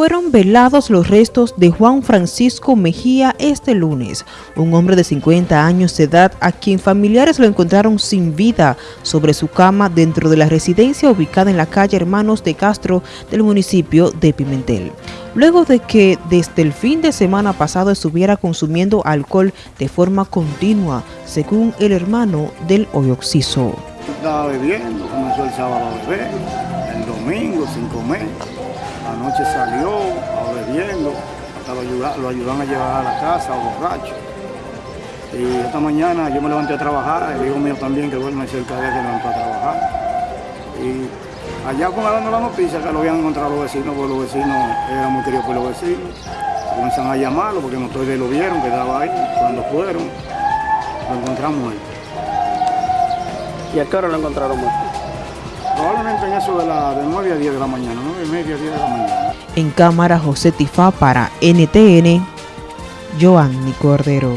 Fueron velados los restos de Juan Francisco Mejía este lunes, un hombre de 50 años de edad a quien familiares lo encontraron sin vida sobre su cama dentro de la residencia ubicada en la calle Hermanos de Castro del municipio de Pimentel. Luego de que desde el fin de semana pasado estuviera consumiendo alcohol de forma continua, según el hermano del hoy occiso. Estaba bebiendo, comenzó el sábado a beber, el domingo sin comer Anoche salió bebiendo, hasta lo, ayudan, lo ayudan a llevar a la casa, borracho. Y esta mañana yo me levanté a trabajar, el hijo mío también que duerme cerca de él se levantó a trabajar. Y allá con dando la noticia que lo habían encontrado los vecinos, porque los vecinos eran muy queridos por los vecinos. Comenzaron a llamarlo porque nosotros lo vieron que estaba ahí. Cuando fueron, lo encontramos ahí. ¿Y a qué hora lo encontraron muerto? Probablemente en eso de, la, de 9 a 10 de la mañana, 9 y media, 10 de la mañana. En cámara José Tifá para NTN, Joanny Cordero.